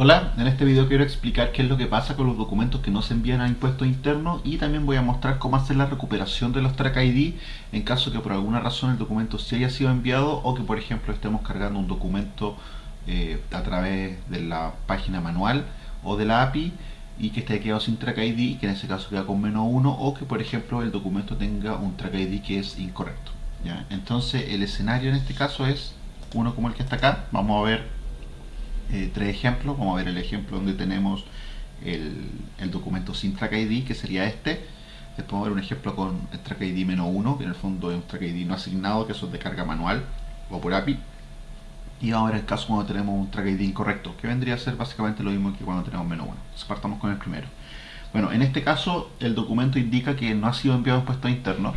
Hola, en este video quiero explicar qué es lo que pasa con los documentos que no se envían a impuestos internos y también voy a mostrar cómo hacer la recuperación de los track ID en caso que por alguna razón el documento sí haya sido enviado o que por ejemplo estemos cargando un documento eh, a través de la página manual o de la API y que esté quedado sin track ID, que en ese caso queda con menos uno o que por ejemplo el documento tenga un track ID que es incorrecto. Entonces el escenario en este caso es uno como el que está acá, vamos a ver eh, tres ejemplos. Vamos a ver el ejemplo donde tenemos el, documento sin track ID, que sería este. Después vamos a ver un ejemplo con el track ID menos 1, que en el fondo es un track ID no asignado, que eso es de carga manual o por API. Y ahora el caso cuando tenemos un track ID incorrecto, que vendría a ser básicamente lo mismo que cuando tenemos menos 1. Entonces partamos con el primero. Bueno, en este caso el documento indica que no ha sido enviado a impuestos internos.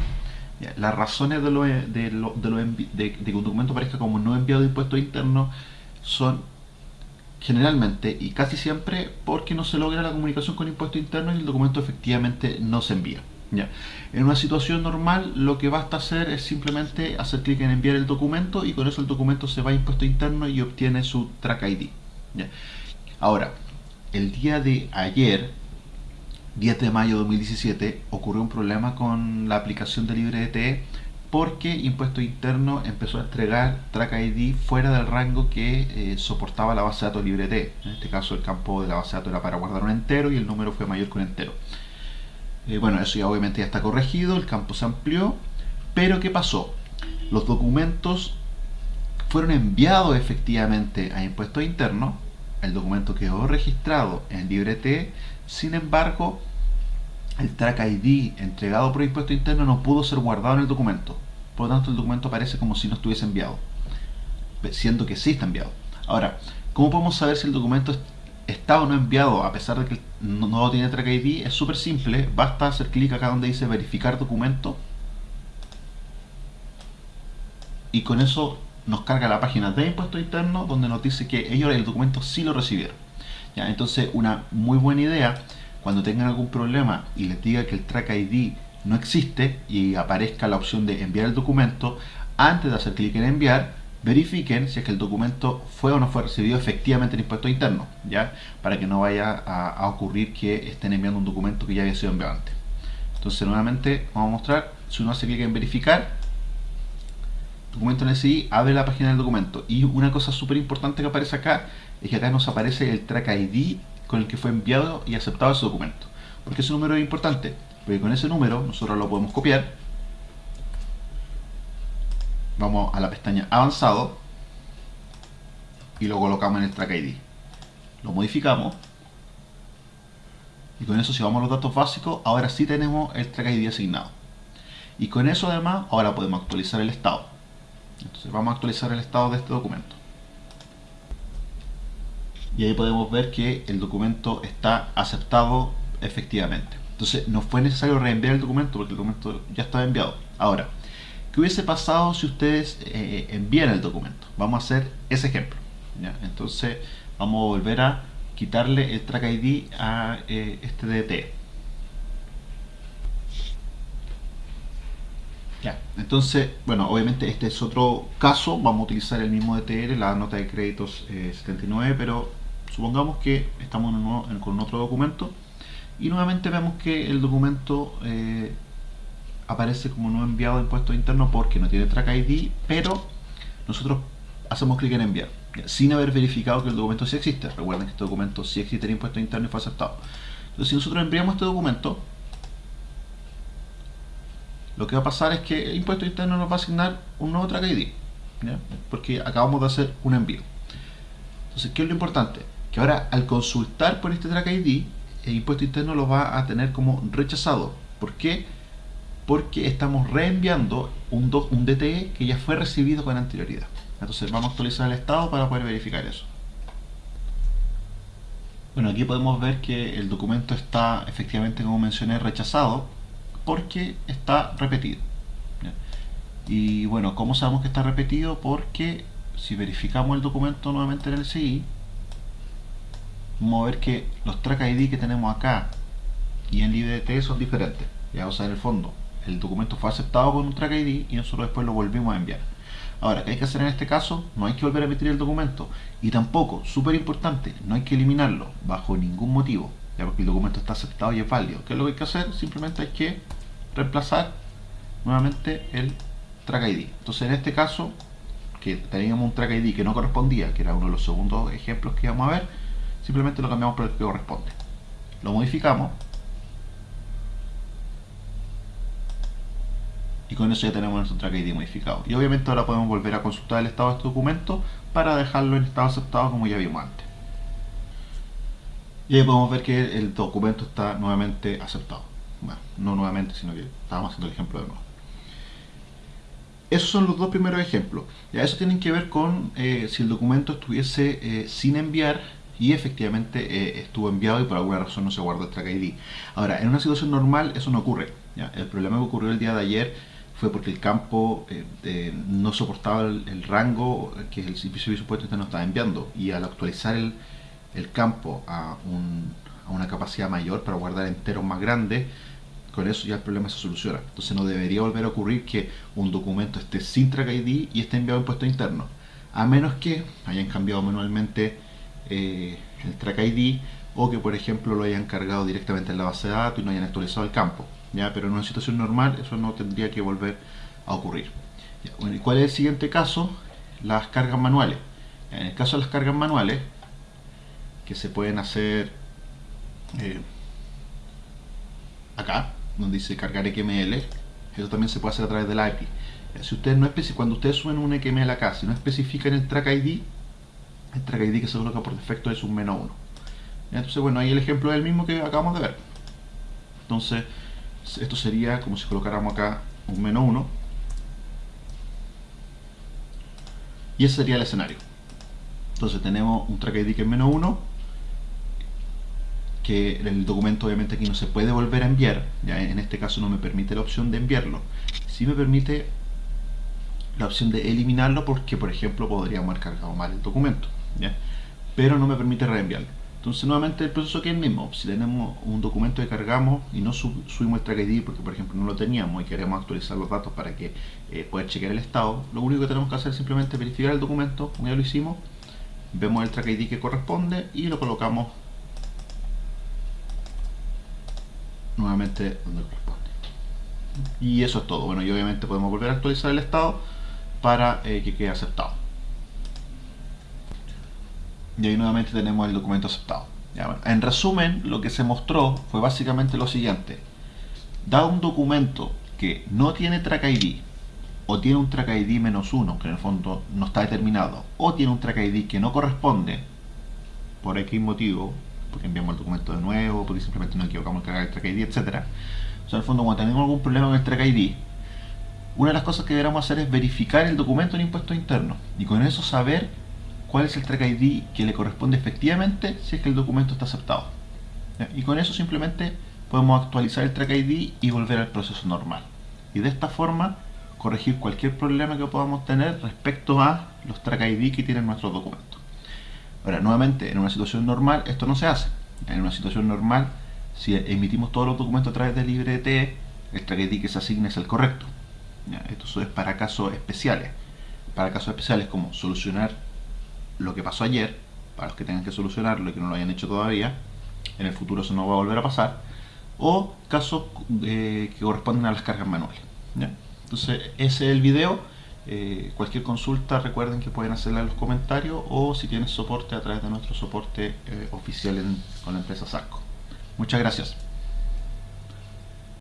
Las razones de, lo, de, de, que un documento parezca como no enviado de impuestos internos son generalmente y casi siempre porque no se logra la comunicación con impuesto interno y el documento efectivamente no se envía. ¿ya? En una situación normal lo que basta hacer es simplemente hacer clic en enviar el documento y con eso el documento se va a impuesto interno y obtiene su track ID. ¿ya? Ahora, el día de ayer, 10 de mayo de 2017, ocurrió un problema con la aplicación de LibreDT porque Impuesto Interno empezó a entregar Track ID fuera del rango que eh, soportaba la base de datos LibreT. En este caso el campo de la base de datos era para guardar un entero y el número fue mayor que un entero. Eh, bueno, eso ya obviamente ya está corregido, el campo se amplió, pero ¿qué pasó? Los documentos fueron enviados efectivamente a Impuesto Interno, el documento quedó registrado en LibreT, sin embargo, el track ID entregado por impuesto interno no pudo ser guardado en el documento. Por lo tanto, el documento aparece como si no estuviese enviado, siendo que sí está enviado. Ahora, ¿cómo podemos saber si el documento está o no enviado a pesar de que no, tiene track ID? Es súper simple, basta hacer clic acá donde dice verificar documento y con eso nos carga la página de impuesto interno donde nos dice que ellos el documento sí lo recibieron. ¿Ya? Entonces, una muy buena idea cuando tengan algún problema y les diga que el track ID no existe y aparezca la opción de enviar el documento, antes de hacer clic en enviar, verifiquen si es que el documento fue o no fue recibido efectivamente en impuesto interno, ¿ya? Para que no vaya a, ocurrir que estén enviando un documento que ya había sido enviado antes. Entonces nuevamente vamos a mostrar, si uno hace clic en verificar, documento en SI, abre la página del documento. Y una cosa súper importante que aparece acá, es que acá nos aparece el track ID con el que fue enviado y aceptado ese documento. Porque ese número es importante, porque con ese número nosotros lo podemos copiar. Vamos a la pestaña avanzado y lo colocamos en el track ID. Lo modificamos y con eso si vamos a los datos básicos, ahora sí tenemos el track ID asignado. Y con eso además, ahora podemos actualizar el estado. Entonces vamos a actualizar el estado de este documento y ahí podemos ver que el documento está aceptado efectivamente. Entonces no fue necesario reenviar el documento porque el documento ya estaba enviado. Ahora, ¿qué hubiese pasado si ustedes eh, envían el documento? Vamos a hacer ese ejemplo. Entonces vamos a volver a quitarle el track ID a eh, este DT. Ya, entonces, bueno, obviamente este es otro caso, vamos a utilizar el mismo DTR, la nota de créditos 79, eh, pero supongamos que estamos con otro documento y nuevamente vemos que el documento eh, aparece como no enviado a impuestos internos porque no tiene track ID, pero nosotros hacemos clic en enviar, sin haber verificado que el documento sí existe. Recuerden que este documento sí existe en impuestos internos y fue aceptado. Entonces si nosotros enviamos este documento, lo que va a pasar es que el impuesto interno nos va a asignar un nuevo track ID, porque acabamos de hacer un envío. Entonces, ¿qué es lo importante? Que ahora al consultar por este track ID, el impuesto interno lo va a tener como rechazado. ¿Por qué? Porque estamos reenviando un, un DTE que ya fue recibido con anterioridad. Entonces vamos a actualizar el estado para poder verificar eso. Bueno, aquí podemos ver que el documento está efectivamente, como mencioné, rechazado porque está repetido. Y bueno, ¿cómo sabemos que está repetido? Porque si verificamos el documento nuevamente en el CI, vamos a ver que los track ID que tenemos acá y en LibreT son diferentes. Ya, o sea, en el fondo, el documento fue aceptado con un track ID y nosotros después lo volvimos a enviar. Ahora, ¿qué hay que hacer en este caso? No hay que volver a emitir el documento. Y tampoco, súper importante, no hay que eliminarlo bajo ningún motivo, ya porque el documento está aceptado y es válido. ¿Qué es lo que hay que hacer? Simplemente hay que reemplazar nuevamente el track ID. Entonces, en este caso, que teníamos un track ID que no correspondía, que era uno de los segundos ejemplos que íbamos a ver, simplemente lo cambiamos por el que corresponde. Lo modificamos y con eso ya tenemos nuestro track ID modificado. Y obviamente ahora podemos volver a consultar el estado de este documento para dejarlo en estado aceptado como ya vimos antes. Y ahí podemos ver que el documento está nuevamente aceptado. Bueno, no nuevamente, sino que estábamos haciendo el ejemplo de nuevo. Esos son los dos primeros ejemplos. Ya eso tienen que ver con eh, si el documento estuviese eh, sin enviar y efectivamente eh, estuvo enviado y por alguna razón no se guardó el track ID. Ahora, en una situación normal eso no ocurre. El problema que ocurrió el día de ayer fue porque el campo eh, no soportaba el, rango que el servicio de supuesto no estaba enviando y al actualizar el, campo a, una capacidad mayor para guardar enteros más grandes con eso ya el problema se soluciona entonces no debería volver a ocurrir que un documento esté sin track ID y esté enviado en puesto interno a menos que hayan cambiado manualmente eh, el track ID o que por ejemplo lo hayan cargado directamente en la base de datos y no hayan actualizado el campo ¿ya? pero en una situación normal eso no tendría que volver a ocurrir. ¿Y cuál es el siguiente caso? Las cargas manuales. En el caso de las cargas manuales, que se pueden hacer eh, acá, donde dice cargar XML, eso también se puede hacer a través del API. Si ustedes no cuando ustedes suben un XML acá, si no especifican el track ID, el track ID que se coloca por defecto es un menos 1. Entonces, bueno, ahí el ejemplo es el mismo que acabamos de ver. Entonces, esto sería como si colocáramos acá un menos 1 y ese sería el escenario. Entonces tenemos un track ID que es menos 1 que el documento obviamente aquí no se puede volver a enviar. Ya en este caso no me permite la opción de enviarlo. Si me permite la opción de eliminarlo porque por ejemplo podríamos haber cargado mal el documento pero no me permite reenviarlo entonces nuevamente el proceso aquí es el mismo. Si tenemos un documento que cargamos y no subimos el track ID porque por ejemplo no lo teníamos y queremos actualizar los datos para que eh, pueda chequear el estado, lo único que tenemos que hacer es simplemente verificar el documento, como ya lo hicimos, vemos el track ID que corresponde y lo colocamos nuevamente donde corresponde. Y eso es todo. Bueno, y obviamente podemos volver a actualizar el estado para eh, que quede aceptado y ahí nuevamente tenemos el documento aceptado. en resumen, lo que se mostró fue básicamente lo siguiente. Da un documento que no tiene track ID, o tiene un track ID menos uno, que en el fondo no está determinado, o tiene un track ID que no corresponde, por X motivo, porque enviamos el documento de nuevo, porque simplemente nos equivocamos en cargar el track ID, etc. O sea, en el fondo, cuando tenemos algún problema con el track ID, una de las cosas que deberíamos hacer es verificar el documento en impuestos internos, y con eso saber cuál es el track ID que le corresponde efectivamente si es que el documento está aceptado. Y con eso simplemente podemos actualizar el track ID y volver al proceso normal. Y de esta forma corregir cualquier problema que podamos tener respecto a los track ID que tienen nuestros documentos. Ahora, nuevamente, en una situación normal esto no se hace. En una situación normal, si emitimos todos los documentos a través de LibreT, el track ID que se asigne es el correcto. Esto es para casos especiales. Para casos especiales como solucionar lo que pasó ayer, para los que tengan que solucionarlo y que no lo hayan hecho todavía, en el futuro eso no va a volver a pasar, o casos eh, que corresponden a las cargas manuales. Entonces, ese es el video. Eh, cualquier consulta recuerden que pueden hacerla en los comentarios o si tienen soporte a través de nuestro soporte eh, oficial con la empresa Sarco. Muchas gracias.